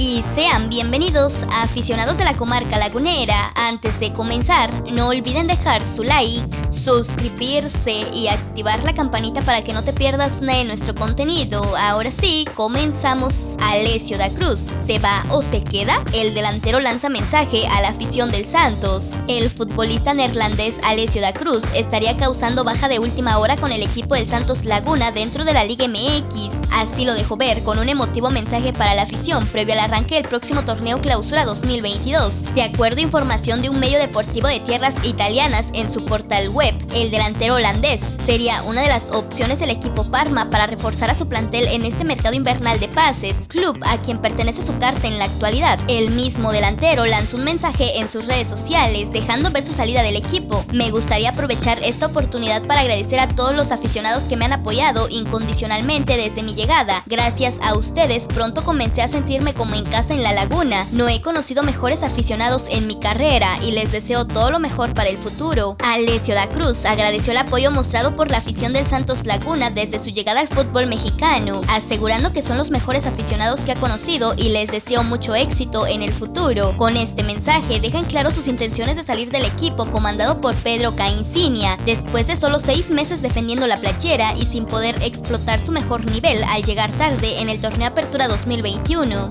y sean bienvenidos a aficionados de la comarca lagunera. Antes de comenzar, no olviden dejar su like, suscribirse y activar la campanita para que no te pierdas de nuestro contenido. Ahora sí, comenzamos. Alessio da Cruz, ¿se va o se queda? El delantero lanza mensaje a la afición del Santos. El futbolista neerlandés Alessio da Cruz estaría causando baja de última hora con el equipo del Santos Laguna dentro de la Liga MX. Así lo dejó ver con un emotivo mensaje para la afición previo a la arranque del próximo torneo Clausura 2022. De acuerdo a información de un medio deportivo de tierras italianas en su portal web, el delantero holandés sería una de las opciones del equipo Parma para reforzar a su plantel en este mercado invernal de pases, club a quien pertenece su carta en la actualidad. El mismo delantero lanzó un mensaje en sus redes sociales dejando ver su salida del equipo. Me gustaría aprovechar esta oportunidad para agradecer a todos los aficionados que me han apoyado incondicionalmente desde mi llegada. Gracias a ustedes pronto comencé a sentirme como en casa en la laguna. No he conocido mejores aficionados en mi carrera y les deseo todo lo mejor para el futuro. Alessio da Cruz agradeció el apoyo mostrado por la afición del Santos Laguna desde su llegada al fútbol mexicano, asegurando que son los mejores aficionados que ha conocido y les deseo mucho éxito en el futuro. Con este mensaje dejan claro sus intenciones de salir del equipo comandado por Pedro Caincinia, después de solo seis meses defendiendo la playera y sin poder explotar su mejor nivel al llegar tarde en el torneo Apertura 2021.